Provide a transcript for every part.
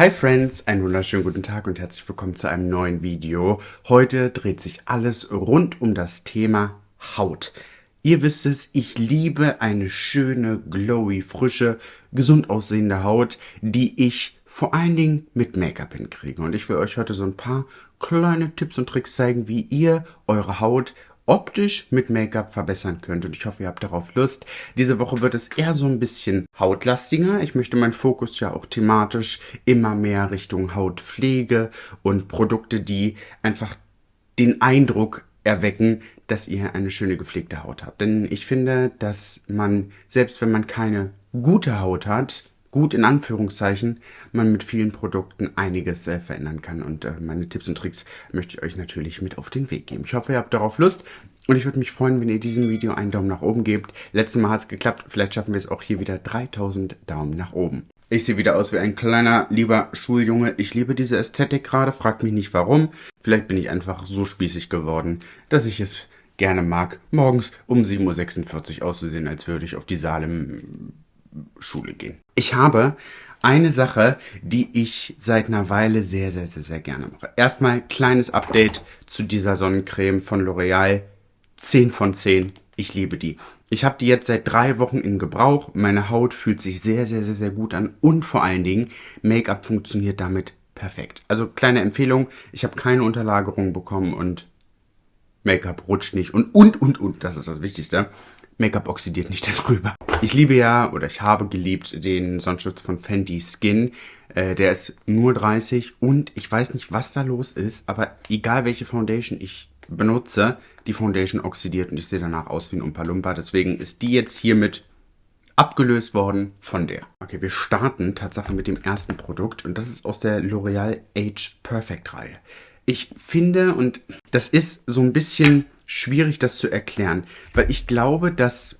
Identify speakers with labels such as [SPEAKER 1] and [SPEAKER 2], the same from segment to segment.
[SPEAKER 1] Hi Friends, einen wunderschönen guten Tag und herzlich willkommen zu einem neuen Video. Heute dreht sich alles rund um das Thema Haut. Ihr wisst es, ich liebe eine schöne, glowy, frische, gesund aussehende Haut, die ich vor allen Dingen mit Make-up hinkriege. Und ich will euch heute so ein paar kleine Tipps und Tricks zeigen, wie ihr eure Haut optisch mit Make-up verbessern könnt. Und ich hoffe, ihr habt darauf Lust. Diese Woche wird es eher so ein bisschen hautlastiger. Ich möchte meinen Fokus ja auch thematisch immer mehr Richtung Hautpflege und Produkte, die einfach den Eindruck erwecken, dass ihr eine schöne gepflegte Haut habt. Denn ich finde, dass man, selbst wenn man keine gute Haut hat, gut in Anführungszeichen, man mit vielen Produkten einiges äh, verändern kann. Und äh, meine Tipps und Tricks möchte ich euch natürlich mit auf den Weg geben. Ich hoffe, ihr habt darauf Lust. Und ich würde mich freuen, wenn ihr diesem Video einen Daumen nach oben gebt. Letztes Mal hat es geklappt. Vielleicht schaffen wir es auch hier wieder 3000 Daumen nach oben. Ich sehe wieder aus wie ein kleiner, lieber Schuljunge. Ich liebe diese Ästhetik gerade. Fragt mich nicht warum. Vielleicht bin ich einfach so spießig geworden, dass ich es gerne mag, morgens um 7.46 Uhr auszusehen, als würde ich auf die Salem Schule gehen. Ich habe eine Sache, die ich seit einer Weile sehr, sehr, sehr, sehr gerne mache. Erstmal kleines Update zu dieser Sonnencreme von L'Oreal. 10 von 10. Ich liebe die. Ich habe die jetzt seit drei Wochen in Gebrauch. Meine Haut fühlt sich sehr, sehr, sehr, sehr gut an. Und vor allen Dingen, Make-up funktioniert damit perfekt. Also kleine Empfehlung. Ich habe keine Unterlagerung bekommen und Make-up rutscht nicht. Und, und, und, und. Das ist das Wichtigste. Make-up oxidiert nicht darüber. Ich liebe ja, oder ich habe geliebt, den Sonnenschutz von Fenty Skin. Äh, der ist nur 30 und ich weiß nicht, was da los ist, aber egal welche Foundation ich benutze, die Foundation oxidiert und ich sehe danach aus wie ein Umpa-Lumpa. Deswegen ist die jetzt hiermit abgelöst worden von der. Okay, wir starten tatsächlich mit dem ersten Produkt und das ist aus der L'Oreal Age Perfect Reihe. Ich finde, und das ist so ein bisschen schwierig, das zu erklären, weil ich glaube, dass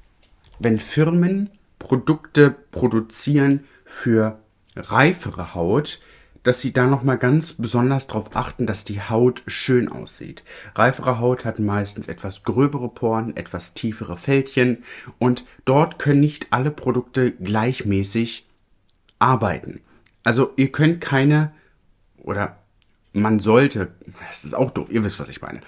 [SPEAKER 1] wenn Firmen Produkte produzieren für reifere Haut, dass sie da nochmal ganz besonders darauf achten, dass die Haut schön aussieht. Reifere Haut hat meistens etwas gröbere Poren, etwas tiefere Fältchen und dort können nicht alle Produkte gleichmäßig arbeiten. Also ihr könnt keine oder man sollte, das ist auch doof, ihr wisst, was ich meine,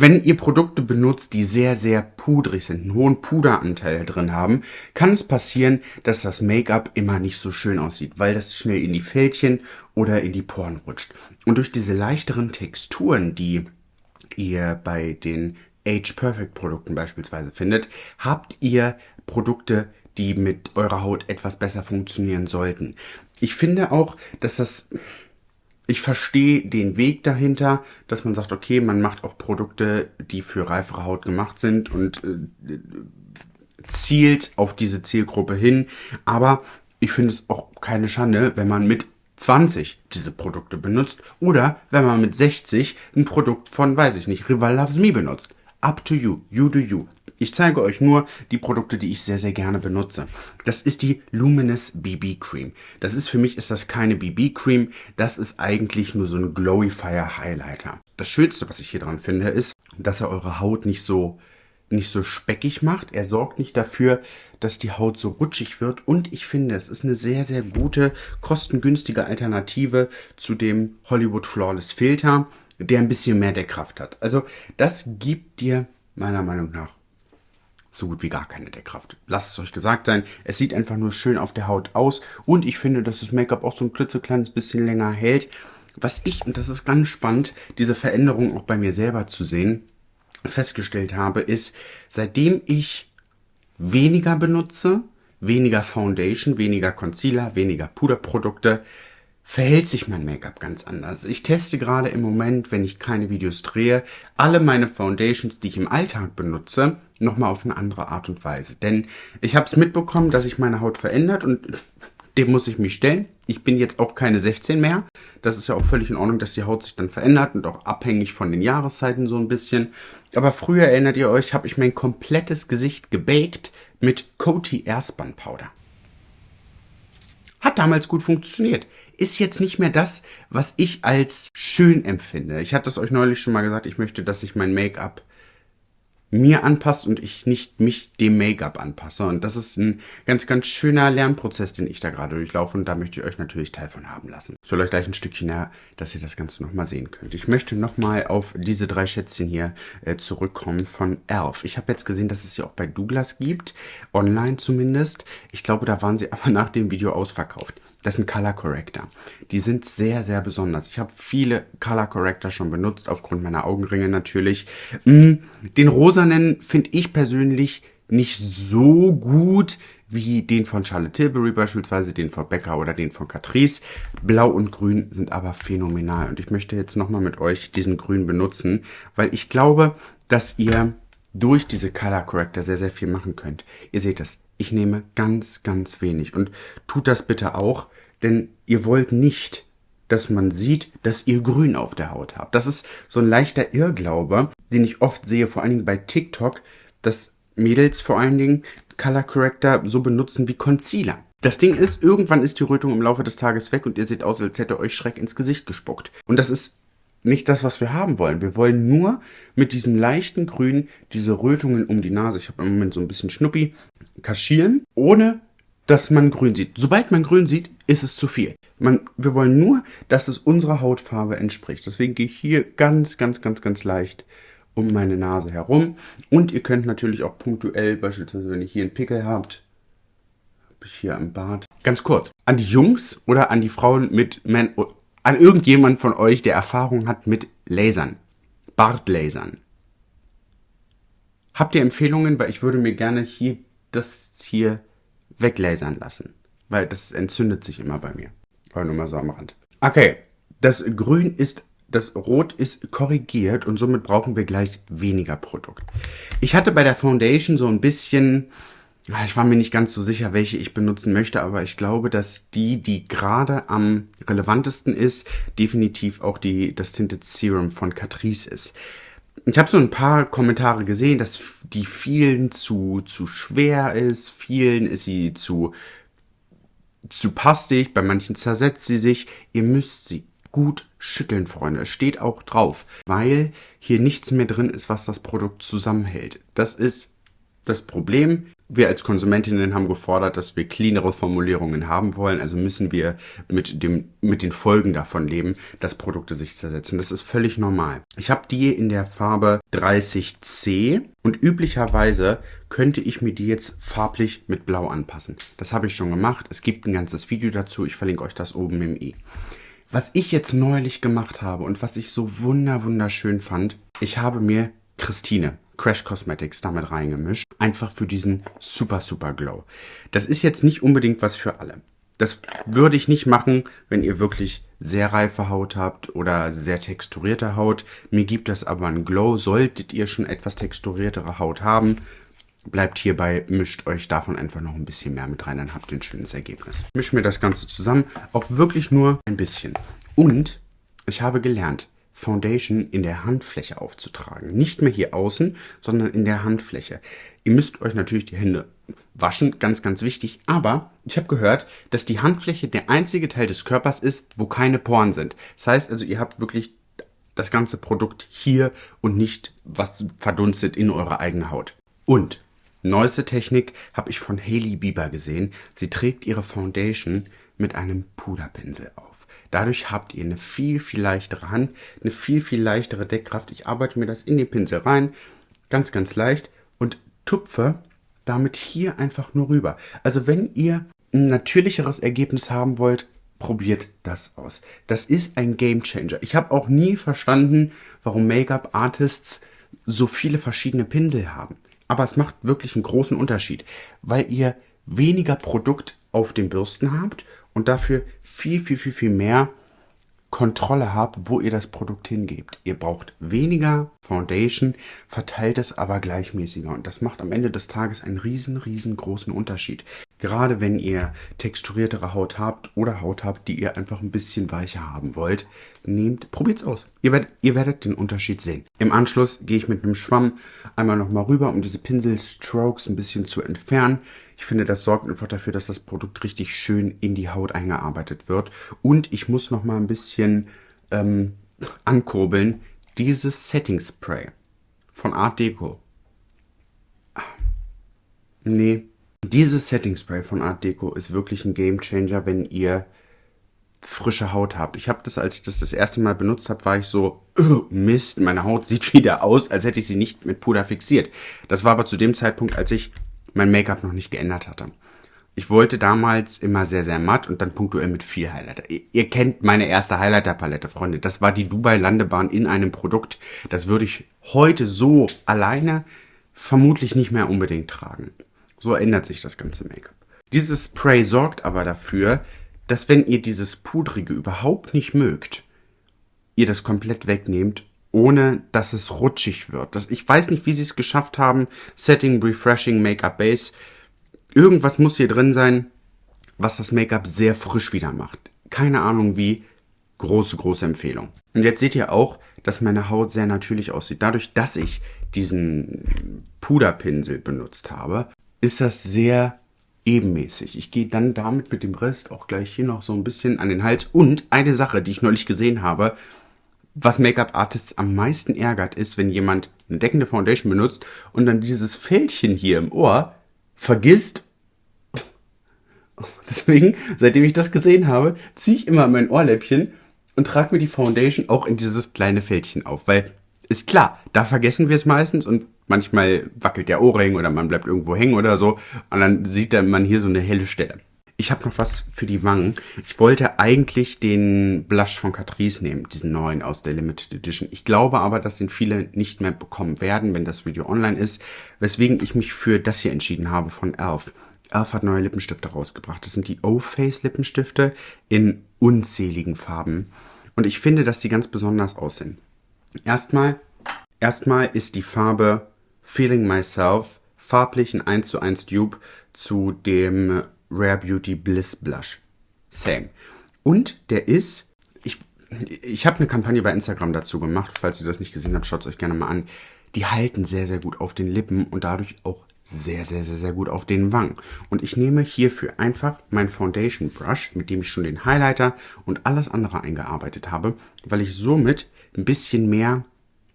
[SPEAKER 1] wenn ihr Produkte benutzt, die sehr, sehr pudrig sind, einen hohen Puderanteil drin haben, kann es passieren, dass das Make-up immer nicht so schön aussieht, weil das schnell in die Fältchen oder in die Poren rutscht. Und durch diese leichteren Texturen, die ihr bei den Age Perfect Produkten beispielsweise findet, habt ihr Produkte, die mit eurer Haut etwas besser funktionieren sollten. Ich finde auch, dass das ich verstehe den Weg dahinter, dass man sagt, okay, man macht auch Produkte, die für reifere Haut gemacht sind und äh, zielt auf diese Zielgruppe hin. Aber ich finde es auch keine Schande, wenn man mit 20 diese Produkte benutzt oder wenn man mit 60 ein Produkt von, weiß ich nicht, Rival Loves Me benutzt. Up to you, you do you. Ich zeige euch nur die Produkte, die ich sehr, sehr gerne benutze. Das ist die Luminous BB Cream. Das ist für mich ist das keine BB Cream, das ist eigentlich nur so ein Glowifier Highlighter. Das Schönste, was ich hier dran finde, ist, dass er eure Haut nicht so nicht so speckig macht. Er sorgt nicht dafür, dass die Haut so rutschig wird. Und ich finde, es ist eine sehr, sehr gute, kostengünstige Alternative zu dem Hollywood Flawless Filter, der ein bisschen mehr Deckkraft hat. Also das gibt dir meiner Meinung nach so gut wie gar keine Deckkraft. Lasst es euch gesagt sein, es sieht einfach nur schön auf der Haut aus und ich finde, dass das Make-up auch so ein klitzekleines bisschen länger hält. Was ich, und das ist ganz spannend, diese Veränderung auch bei mir selber zu sehen, festgestellt habe, ist, seitdem ich weniger benutze, weniger Foundation, weniger Concealer, weniger Puderprodukte, verhält sich mein Make-up ganz anders. Ich teste gerade im Moment, wenn ich keine Videos drehe, alle meine Foundations, die ich im Alltag benutze, nochmal auf eine andere Art und Weise. Denn ich habe es mitbekommen, dass sich meine Haut verändert und dem muss ich mich stellen. Ich bin jetzt auch keine 16 mehr. Das ist ja auch völlig in Ordnung, dass die Haut sich dann verändert und auch abhängig von den Jahreszeiten so ein bisschen. Aber früher, erinnert ihr euch, habe ich mein komplettes Gesicht gebaked mit Coty Airspan Powder. Hat damals gut funktioniert ist jetzt nicht mehr das, was ich als schön empfinde. Ich hatte es euch neulich schon mal gesagt, ich möchte, dass sich mein Make-up mir anpasst und ich nicht mich dem Make-up anpasse. Und das ist ein ganz, ganz schöner Lernprozess, den ich da gerade durchlaufe. Und da möchte ich euch natürlich Teil von haben lassen. Ich will euch gleich ein Stückchen näher, dass ihr das Ganze nochmal sehen könnt. Ich möchte nochmal auf diese drei Schätzchen hier äh, zurückkommen von Elf. Ich habe jetzt gesehen, dass es sie auch bei Douglas gibt. Online zumindest. Ich glaube, da waren sie aber nach dem Video ausverkauft. Das sind Color Corrector. Die sind sehr, sehr besonders. Ich habe viele Color Corrector schon benutzt, aufgrund meiner Augenringe natürlich. Mm, den rosanen finde ich persönlich nicht so gut wie den von Charlotte Tilbury beispielsweise, den von Becker oder den von Catrice. Blau und Grün sind aber phänomenal. Und ich möchte jetzt nochmal mit euch diesen Grün benutzen, weil ich glaube, dass ihr durch diese Color Corrector sehr, sehr viel machen könnt. Ihr seht es, ich nehme ganz, ganz wenig. Und tut das bitte auch, denn ihr wollt nicht, dass man sieht, dass ihr Grün auf der Haut habt. Das ist so ein leichter Irrglaube, den ich oft sehe, vor allen Dingen bei TikTok, dass Mädels vor allen Dingen Color Corrector so benutzen wie Concealer. Das Ding ist, irgendwann ist die Rötung im Laufe des Tages weg und ihr seht aus, als hätte euch Schreck ins Gesicht gespuckt. Und das ist nicht das, was wir haben wollen. Wir wollen nur mit diesem leichten Grün diese Rötungen um die Nase, ich habe im Moment so ein bisschen Schnuppi, kaschieren, ohne dass man grün sieht. Sobald man grün sieht, ist es zu viel. Man, wir wollen nur, dass es unserer Hautfarbe entspricht. Deswegen gehe ich hier ganz, ganz, ganz, ganz leicht um meine Nase herum. Und ihr könnt natürlich auch punktuell, beispielsweise wenn ihr hier einen Pickel habt, habe ich hier am Bart. Ganz kurz, an die Jungs oder an die Frauen mit, Man an irgendjemand von euch, der Erfahrung hat mit Lasern, Bartlasern. Habt ihr Empfehlungen? Weil ich würde mir gerne hier das hier weglasern lassen. Weil das entzündet sich immer bei mir. Aber nur mal so am Rand. Okay, das Grün ist, das Rot ist korrigiert und somit brauchen wir gleich weniger Produkt. Ich hatte bei der Foundation so ein bisschen, ich war mir nicht ganz so sicher, welche ich benutzen möchte, aber ich glaube, dass die, die gerade am relevantesten ist, definitiv auch die, das Tinted Serum von Catrice ist. Ich habe so ein paar Kommentare gesehen, dass die vielen zu, zu schwer ist, vielen ist sie zu, zu pastig, bei manchen zersetzt sie sich. Ihr müsst sie gut schütteln, Freunde. Es steht auch drauf, weil hier nichts mehr drin ist, was das Produkt zusammenhält. Das ist das Problem, wir als Konsumentinnen haben gefordert, dass wir cleanere Formulierungen haben wollen, also müssen wir mit, dem, mit den Folgen davon leben, dass Produkte sich zersetzen. Das ist völlig normal. Ich habe die in der Farbe 30C und üblicherweise könnte ich mir die jetzt farblich mit Blau anpassen. Das habe ich schon gemacht. Es gibt ein ganzes Video dazu. Ich verlinke euch das oben im i. Was ich jetzt neulich gemacht habe und was ich so wunder wunderschön fand, ich habe mir Christine Crash Cosmetics damit reingemischt. Einfach für diesen super, super Glow. Das ist jetzt nicht unbedingt was für alle. Das würde ich nicht machen, wenn ihr wirklich sehr reife Haut habt oder sehr texturierte Haut. Mir gibt das aber einen Glow. Solltet ihr schon etwas texturiertere Haut haben, bleibt hierbei, mischt euch davon einfach noch ein bisschen mehr mit rein, dann habt ihr ein schönes Ergebnis. Misch mir das Ganze zusammen, auch wirklich nur ein bisschen. Und ich habe gelernt, Foundation in der Handfläche aufzutragen. Nicht mehr hier außen, sondern in der Handfläche. Ihr müsst euch natürlich die Hände waschen, ganz, ganz wichtig. Aber ich habe gehört, dass die Handfläche der einzige Teil des Körpers ist, wo keine Poren sind. Das heißt also, ihr habt wirklich das ganze Produkt hier und nicht was verdunstet in eurer eigenen Haut. Und neueste Technik habe ich von Hailey Bieber gesehen. Sie trägt ihre Foundation mit einem Puderpinsel auf. Dadurch habt ihr eine viel, viel leichtere Hand, eine viel, viel leichtere Deckkraft. Ich arbeite mir das in den Pinsel rein, ganz, ganz leicht und tupfe damit hier einfach nur rüber. Also wenn ihr ein natürlicheres Ergebnis haben wollt, probiert das aus. Das ist ein Game Changer. Ich habe auch nie verstanden, warum Make-up-Artists so viele verschiedene Pinsel haben. Aber es macht wirklich einen großen Unterschied, weil ihr weniger Produkt auf den Bürsten habt und dafür viel, viel, viel, viel mehr Kontrolle habt, wo ihr das Produkt hingebt. Ihr braucht weniger Foundation, verteilt es aber gleichmäßiger und das macht am Ende des Tages einen riesen, riesengroßen Unterschied. Gerade wenn ihr texturiertere Haut habt oder Haut habt, die ihr einfach ein bisschen weicher haben wollt, nehmt, probiert's aus. Ihr werdet, ihr werdet den Unterschied sehen. Im Anschluss gehe ich mit einem Schwamm einmal nochmal rüber, um diese Pinselstrokes ein bisschen zu entfernen. Ich finde, das sorgt einfach dafür, dass das Produkt richtig schön in die Haut eingearbeitet wird. Und ich muss nochmal ein bisschen ähm, ankurbeln. Dieses Setting Spray von Art Deco Nee. Dieses Setting Spray von Art Deco ist wirklich ein Game Changer, wenn ihr frische Haut habt. Ich habe das, als ich das das erste Mal benutzt habe, war ich so, oh, Mist, meine Haut sieht wieder aus, als hätte ich sie nicht mit Puder fixiert. Das war aber zu dem Zeitpunkt, als ich mein Make-up noch nicht geändert hatte. Ich wollte damals immer sehr, sehr matt und dann punktuell mit viel Highlighter. Ihr, kennt meine erste Highlighter-Palette, Freunde. Das war die Dubai-Landebahn in einem Produkt. Das würde ich heute so alleine vermutlich nicht mehr unbedingt tragen. So ändert sich das ganze Make-up. Dieses Spray sorgt aber dafür, dass wenn ihr dieses Pudrige überhaupt nicht mögt, ihr das komplett wegnehmt, ohne dass es rutschig wird. Das, ich weiß nicht, wie sie es geschafft haben. Setting, Refreshing, Make-up Base. Irgendwas muss hier drin sein, was das Make-up sehr frisch wieder macht. Keine Ahnung wie. Große, große Empfehlung. Und jetzt seht ihr auch, dass meine Haut sehr natürlich aussieht. Dadurch, dass ich diesen Puderpinsel benutzt habe, ist das sehr ebenmäßig. Ich gehe dann damit mit dem Rest auch gleich hier noch so ein bisschen an den Hals. Und eine Sache, die ich neulich gesehen habe, was Make-up-Artists am meisten ärgert, ist, wenn jemand eine deckende Foundation benutzt und dann dieses Fältchen hier im Ohr vergisst. Deswegen, seitdem ich das gesehen habe, ziehe ich immer mein Ohrläppchen und trage mir die Foundation auch in dieses kleine Fältchen auf, weil ist klar, da vergessen wir es meistens und manchmal wackelt der Ohrring oder man bleibt irgendwo hängen oder so und dann sieht man hier so eine helle Stelle. Ich habe noch was für die Wangen. Ich wollte eigentlich den Blush von Catrice nehmen, diesen neuen aus der Limited Edition. Ich glaube aber, dass den viele nicht mehr bekommen werden, wenn das Video online ist, weswegen ich mich für das hier entschieden habe von Elf. Elf hat neue Lippenstifte rausgebracht. Das sind die O-Face Lippenstifte in unzähligen Farben. Und ich finde, dass die ganz besonders aussehen. Erstmal, erstmal ist die Farbe Feeling Myself farblich ein 1 zu 1 Dupe zu dem Rare Beauty Bliss Blush. Same. Und der ist, ich, ich habe eine Kampagne bei Instagram dazu gemacht, falls ihr das nicht gesehen habt, schaut es euch gerne mal an. Die halten sehr, sehr gut auf den Lippen und dadurch auch sehr, sehr, sehr, sehr gut auf den Wangen. Und ich nehme hierfür einfach mein Foundation Brush, mit dem ich schon den Highlighter und alles andere eingearbeitet habe, weil ich somit ein bisschen mehr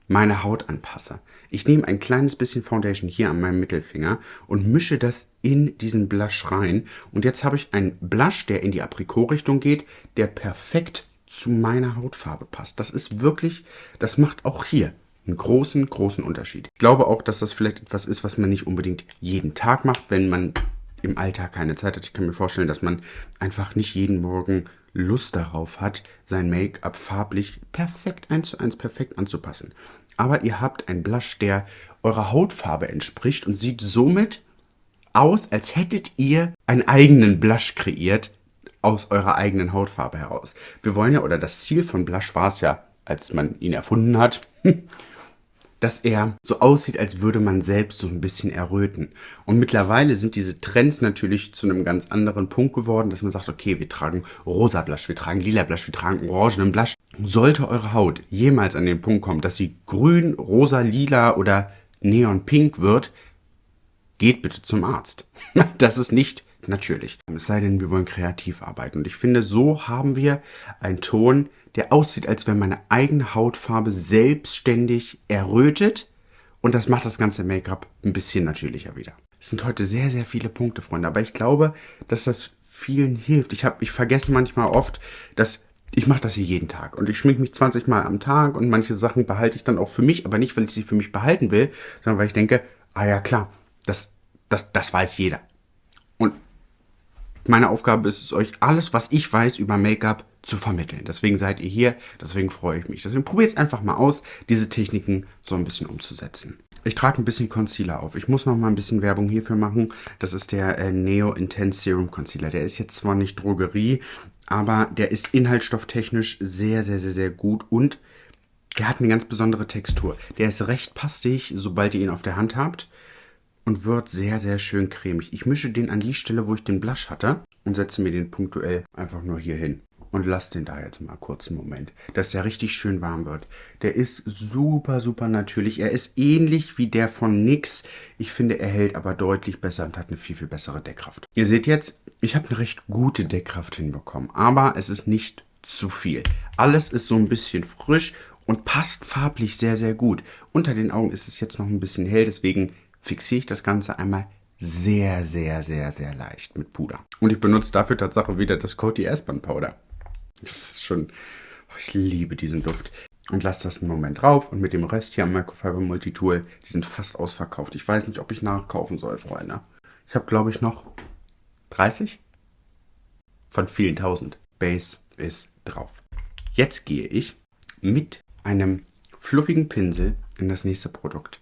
[SPEAKER 1] meine Haut anpasse. Ich nehme ein kleines bisschen Foundation hier an meinem Mittelfinger und mische das in diesen Blush rein. Und jetzt habe ich einen Blush, der in die Aprikot-Richtung geht, der perfekt zu meiner Hautfarbe passt. Das ist wirklich, das macht auch hier einen großen, großen Unterschied. Ich glaube auch, dass das vielleicht etwas ist, was man nicht unbedingt jeden Tag macht, wenn man im Alltag keine Zeit hat. Ich kann mir vorstellen, dass man einfach nicht jeden Morgen Lust darauf hat, sein Make-up farblich perfekt eins zu eins perfekt anzupassen. Aber ihr habt einen Blush, der eurer Hautfarbe entspricht und sieht somit aus, als hättet ihr einen eigenen Blush kreiert aus eurer eigenen Hautfarbe heraus. Wir wollen ja, oder das Ziel von Blush war es ja, als man ihn erfunden hat, dass er so aussieht, als würde man selbst so ein bisschen erröten. Und mittlerweile sind diese Trends natürlich zu einem ganz anderen Punkt geworden, dass man sagt, okay, wir tragen rosa Blush, wir tragen lila Blush, wir tragen orangenen Blush. Sollte eure Haut jemals an den Punkt kommen, dass sie grün, rosa, lila oder neonpink wird, geht bitte zum Arzt. das ist nicht natürlich. Es sei denn, wir wollen kreativ arbeiten. Und ich finde, so haben wir einen Ton, der aussieht, als wenn meine eigene Hautfarbe selbstständig errötet. Und das macht das ganze Make-up ein bisschen natürlicher wieder. Es sind heute sehr, sehr viele Punkte, Freunde. Aber ich glaube, dass das vielen hilft. Ich, hab, ich vergesse manchmal oft, dass ich mache das hier jeden Tag und ich schminke mich 20 Mal am Tag und manche Sachen behalte ich dann auch für mich, aber nicht, weil ich sie für mich behalten will, sondern weil ich denke, ah ja klar, das, das, das weiß jeder. Meine Aufgabe ist es, euch alles, was ich weiß über Make-up zu vermitteln. Deswegen seid ihr hier, deswegen freue ich mich. Deswegen probiert es einfach mal aus, diese Techniken so ein bisschen umzusetzen. Ich trage ein bisschen Concealer auf. Ich muss noch mal ein bisschen Werbung hierfür machen. Das ist der äh, Neo Intense Serum Concealer. Der ist jetzt zwar nicht Drogerie, aber der ist inhaltsstofftechnisch sehr, sehr, sehr, sehr gut und der hat eine ganz besondere Textur. Der ist recht pastig, sobald ihr ihn auf der Hand habt und wird sehr, sehr schön cremig. Ich mische den an die Stelle, wo ich den Blush hatte und setze mir den punktuell einfach nur hier hin und lass den da jetzt mal kurz einen Moment, dass der richtig schön warm wird. Der ist super, super natürlich. Er ist ähnlich wie der von NYX. Ich finde, er hält aber deutlich besser und hat eine viel, viel bessere Deckkraft. Ihr seht jetzt, ich habe eine recht gute Deckkraft hinbekommen, aber es ist nicht zu viel. Alles ist so ein bisschen frisch und passt farblich sehr, sehr gut. Unter den Augen ist es jetzt noch ein bisschen hell, deswegen fixiere ich das Ganze einmal sehr, sehr, sehr, sehr leicht mit Puder. Und ich benutze dafür tatsächlich wieder das Coty Airspun Powder. Das ist schon, oh, ich liebe diesen Duft. Und lasse das einen Moment drauf und mit dem Rest hier am Microfiber Multitool, die sind fast ausverkauft. Ich weiß nicht, ob ich nachkaufen soll, Freunde. Ich habe, glaube ich, noch 30 von vielen tausend. Base ist drauf. Jetzt gehe ich mit einem fluffigen Pinsel in das nächste Produkt.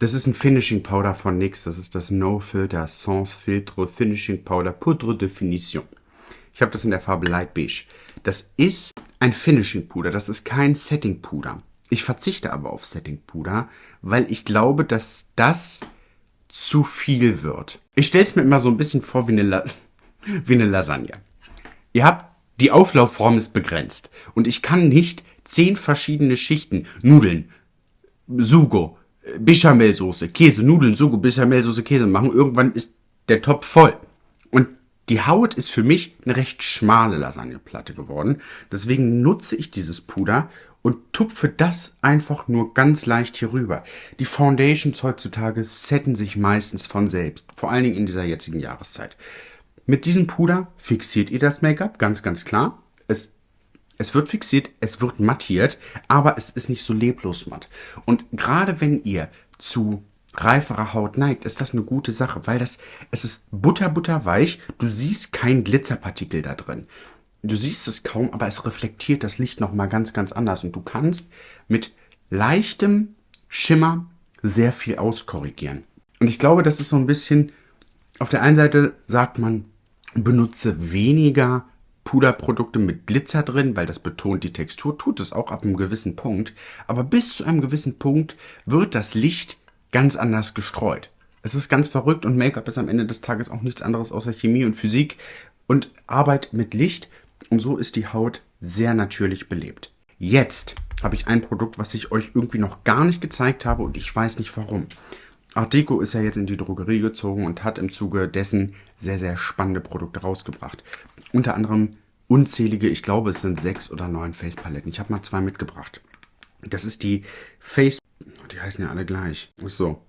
[SPEAKER 1] Das ist ein Finishing Powder von NYX. Das ist das No Filter Sans Filtre Finishing Powder Poudre Definition. Ich habe das in der Farbe Light Beige. Das ist ein Finishing Puder. Das ist kein Setting Puder. Ich verzichte aber auf Setting Puder, weil ich glaube, dass das zu viel wird. Ich stelle es mir immer so ein bisschen vor wie eine, wie eine Lasagne. Ihr habt, die Auflaufform ist begrenzt. Und ich kann nicht zehn verschiedene Schichten, Nudeln, Sugo, Bechamelsoße, Käse, Nudeln, Sugo, Bechamelsoße, Käse machen. Irgendwann ist der Topf voll. Und die Haut ist für mich eine recht schmale Lasagneplatte geworden. Deswegen nutze ich dieses Puder und tupfe das einfach nur ganz leicht hier rüber. Die Foundations heutzutage setten sich meistens von selbst, vor allen Dingen in dieser jetzigen Jahreszeit. Mit diesem Puder fixiert ihr das Make-up, ganz, ganz klar. Es, es wird fixiert, es wird mattiert, aber es ist nicht so leblos matt. Und gerade wenn ihr zu reiferer Haut neigt, ist das eine gute Sache, weil das, es ist butter, butter du siehst kein Glitzerpartikel da drin. Du siehst es kaum, aber es reflektiert das Licht nochmal ganz, ganz anders und du kannst mit leichtem Schimmer sehr viel auskorrigieren. Und ich glaube, das ist so ein bisschen, auf der einen Seite sagt man, benutze weniger Puderprodukte mit Glitzer drin, weil das betont die Textur, tut es auch ab einem gewissen Punkt. Aber bis zu einem gewissen Punkt wird das Licht ganz anders gestreut. Es ist ganz verrückt und Make-up ist am Ende des Tages auch nichts anderes außer Chemie und Physik und Arbeit mit Licht. Und so ist die Haut sehr natürlich belebt. Jetzt habe ich ein Produkt, was ich euch irgendwie noch gar nicht gezeigt habe und ich weiß nicht warum. Art Deco ist ja jetzt in die Drogerie gezogen und hat im Zuge dessen sehr, sehr spannende Produkte rausgebracht. Unter anderem unzählige, ich glaube es sind sechs oder neun Face-Paletten. Ich habe mal zwei mitgebracht. Das ist die Face... Die heißen ja alle gleich. So.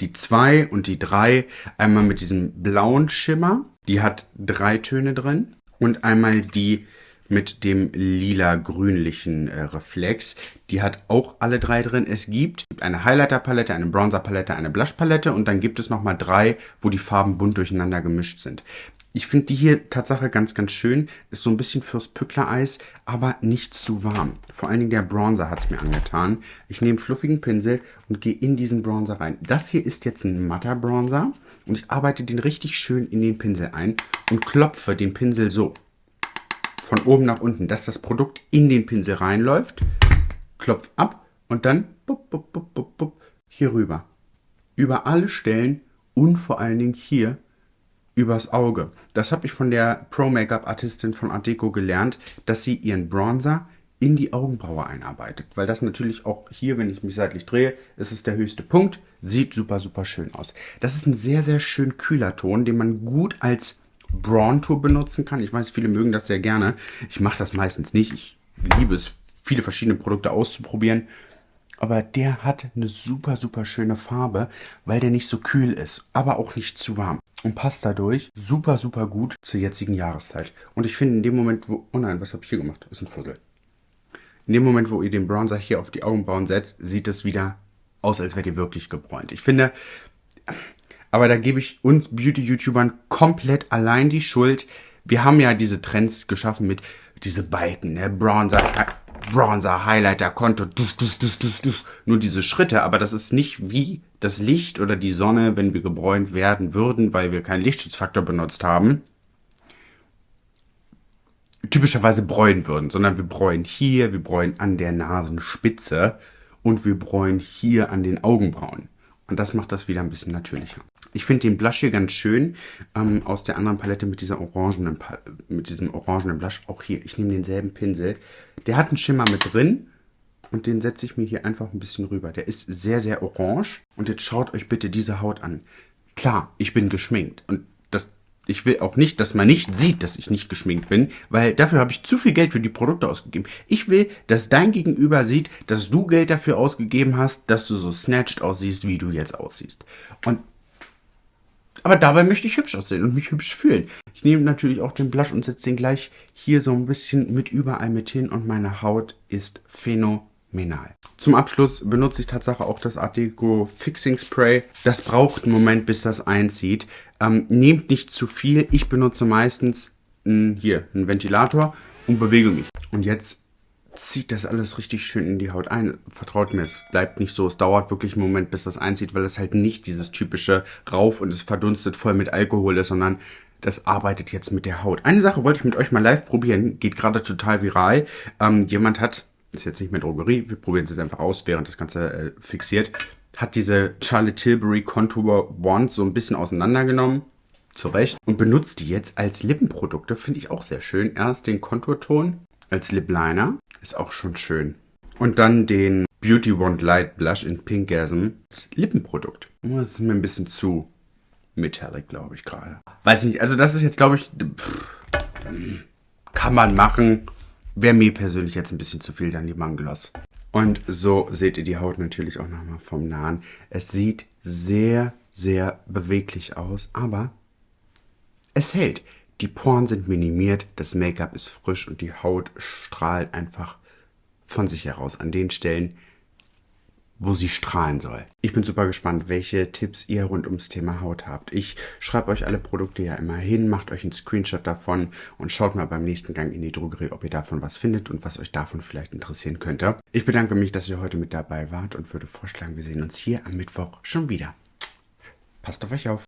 [SPEAKER 1] Die zwei und die drei. Einmal mit diesem blauen Schimmer. Die hat drei Töne drin. Und einmal die mit dem lila-grünlichen äh, Reflex. Die hat auch alle drei drin. Es gibt eine Highlighter-Palette, eine Bronzer-Palette, eine Blush-Palette und dann gibt es nochmal drei, wo die Farben bunt durcheinander gemischt sind. Ich finde die hier Tatsache ganz, ganz schön. Ist so ein bisschen fürs Pückler-Eis, aber nicht zu warm. Vor allen Dingen der Bronzer hat es mir angetan. Ich nehme fluffigen Pinsel und gehe in diesen Bronzer rein. Das hier ist jetzt ein matter Bronzer und ich arbeite den richtig schön in den Pinsel ein und klopfe den Pinsel so von oben nach unten, dass das Produkt in den Pinsel reinläuft, klopf ab und dann bup, bup, bup, bup, hier rüber. Über alle Stellen und vor allen Dingen hier übers Auge. Das habe ich von der Pro Make-up Artistin von Art Deco gelernt, dass sie ihren Bronzer in die Augenbraue einarbeitet. Weil das natürlich auch hier, wenn ich mich seitlich drehe, ist es der höchste Punkt. Sieht super, super schön aus. Das ist ein sehr, sehr schön kühler Ton, den man gut als Braun Tour benutzen kann. Ich weiß, viele mögen das sehr gerne. Ich mache das meistens nicht. Ich liebe es, viele verschiedene Produkte auszuprobieren. Aber der hat eine super, super schöne Farbe, weil der nicht so kühl ist, aber auch nicht zu warm. Und passt dadurch super, super gut zur jetzigen Jahreszeit. Und ich finde in dem Moment, wo... Oh nein, was habe ich hier gemacht? Ist ein Fussel. In dem Moment, wo ihr den Bronzer hier auf die Augenbrauen setzt, sieht es wieder aus, als wärt ihr wirklich gebräunt. Ich finde, aber da gebe ich uns Beauty-YouTubern komplett allein die Schuld. Wir haben ja diese Trends geschaffen mit diese Balken, ne? Bronzer, Bronzer, Highlighter, Konto, duf, duf, duf, duf, duf. nur diese Schritte, aber das ist nicht wie das Licht oder die Sonne, wenn wir gebräunt werden würden, weil wir keinen Lichtschutzfaktor benutzt haben, typischerweise bräunen würden, sondern wir bräunen hier, wir bräunen an der Nasenspitze und wir bräunen hier an den Augenbrauen. Und das macht das wieder ein bisschen natürlicher. Ich finde den Blush hier ganz schön ähm, aus der anderen Palette mit dieser orangenen, mit diesem orangenen Blush. Auch hier, ich nehme denselben Pinsel. Der hat einen Schimmer mit drin und den setze ich mir hier einfach ein bisschen rüber. Der ist sehr, sehr orange und jetzt schaut euch bitte diese Haut an. Klar, ich bin geschminkt und das, ich will auch nicht, dass man nicht sieht, dass ich nicht geschminkt bin, weil dafür habe ich zu viel Geld für die Produkte ausgegeben. Ich will, dass dein Gegenüber sieht, dass du Geld dafür ausgegeben hast, dass du so snatched aussiehst, wie du jetzt aussiehst. Und Aber dabei möchte ich hübsch aussehen und mich hübsch fühlen. Ich nehme natürlich auch den Blush und setze den gleich hier so ein bisschen mit überall mit hin und meine Haut ist phänomenal. Zum Abschluss benutze ich tatsächlich auch das Art Deco Fixing Spray. Das braucht einen Moment, bis das einzieht. Ähm, nehmt nicht zu viel. Ich benutze meistens mh, hier einen Ventilator und bewege mich. Und jetzt zieht das alles richtig schön in die Haut ein. Vertraut mir, es bleibt nicht so. Es dauert wirklich einen Moment, bis das einzieht, weil es halt nicht dieses typische Rauf und es verdunstet voll mit Alkohol ist, sondern das arbeitet jetzt mit der Haut. Eine Sache wollte ich mit euch mal live probieren, geht gerade total viral. Ähm, jemand hat, ist jetzt nicht mehr Drogerie, wir probieren es jetzt einfach aus, während das Ganze äh, fixiert, hat diese Charlotte Tilbury Contour Wand so ein bisschen auseinandergenommen, zurecht, und benutzt die jetzt als Lippenprodukte, finde ich auch sehr schön. Erst den Konturton als Lip Liner, ist auch schon schön. Und dann den Beauty Wand Light Blush in Pinkgasm als Lippenprodukt. Oh, das ist mir ein bisschen zu metallic, glaube ich gerade. Weiß nicht, also das ist jetzt, glaube ich, pff, kann man machen. Wäre mir persönlich jetzt ein bisschen zu viel, dann die Mangloss. Und so seht ihr die Haut natürlich auch nochmal vom Nahen. Es sieht sehr, sehr beweglich aus, aber es hält. Die Poren sind minimiert, das Make-up ist frisch und die Haut strahlt einfach von sich heraus an den Stellen, wo sie strahlen soll. Ich bin super gespannt, welche Tipps ihr rund ums Thema Haut habt. Ich schreibe euch alle Produkte ja immer hin, macht euch einen Screenshot davon und schaut mal beim nächsten Gang in die Drogerie, ob ihr davon was findet und was euch davon vielleicht interessieren könnte. Ich bedanke mich, dass ihr heute mit dabei wart und würde vorschlagen, wir sehen uns hier am Mittwoch schon wieder. Passt auf euch auf.